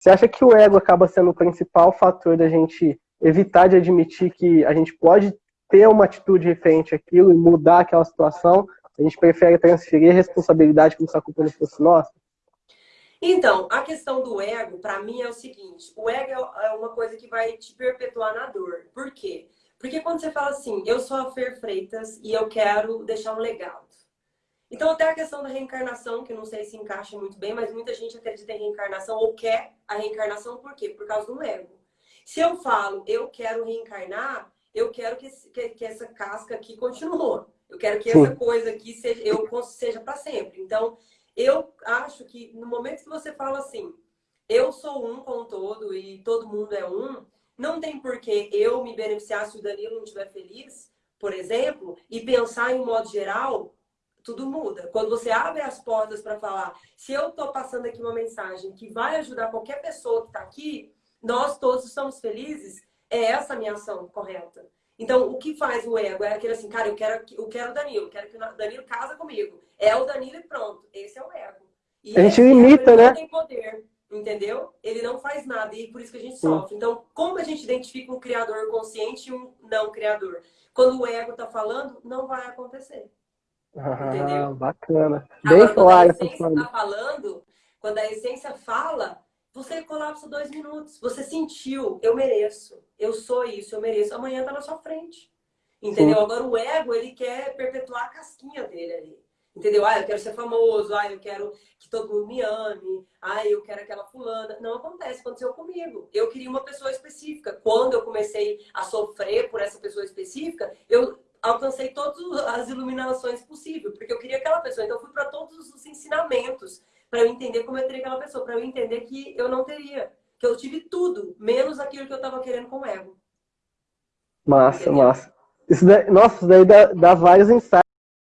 Você acha que o ego acaba sendo o principal fator da gente evitar de admitir que a gente pode ter uma atitude referente àquilo e mudar aquela situação? A gente prefere transferir a responsabilidade como se a culpa não fosse nossa? Então, a questão do ego, para mim, é o seguinte. O ego é uma coisa que vai te perpetuar na dor. Por quê? Porque quando você fala assim, eu sou a Fer Freitas e eu quero deixar um legado. Então, até a questão da reencarnação, que não sei se encaixa muito bem, mas muita gente acredita em reencarnação ou quer a reencarnação, por quê? Por causa do ego. Se eu falo, eu quero reencarnar, eu quero que, que, que essa casca aqui continue. Eu quero que essa coisa aqui seja, eu, seja para sempre. Então, eu acho que no momento que você fala assim, eu sou um com todo e todo mundo é um, não tem por que eu me beneficiar se o Danilo não estiver feliz, por exemplo, e pensar em um modo geral, tudo muda. Quando você abre as portas para falar, se eu estou passando aqui uma mensagem que vai ajudar qualquer pessoa que está aqui, nós todos estamos felizes, é essa a minha ação correta. Então, o que faz o ego é aquele assim, cara, eu quero, eu quero o Danilo, quero que o Danilo casa comigo. É o Danilo e pronto. Esse é o ego. E a gente limita, né? Não tem poder, entendeu? Ele não faz nada e por isso que a gente sofre. Então, como a gente identifica um criador consciente e um não criador? Quando o ego está falando, não vai acontecer. Ah, entendeu? Bacana. Bem Agora, claro. Quando a essência está falando, quando a essência fala, você colapsa dois minutos. Você sentiu, eu mereço, eu sou isso, eu mereço. Amanhã tá na sua frente. Entendeu? Sim. Agora o ego, ele quer perpetuar a casquinha dele ali. Entendeu? Ah, eu quero ser famoso, ah, eu quero que todo mundo me ame, ah, eu quero aquela fulana. Não acontece, aconteceu comigo. Eu queria uma pessoa específica. Quando eu comecei a sofrer por essa pessoa específica, eu alcancei todas as iluminações possíveis, porque eu queria aquela pessoa. Então eu fui para todos os ensinamentos para eu entender como eu teria aquela pessoa, para eu entender que eu não teria, que eu tive tudo, menos aquilo que eu estava querendo com o ego. Massa, Entendeu? massa. Isso daí, nossa, isso daí dá, dá vários insights.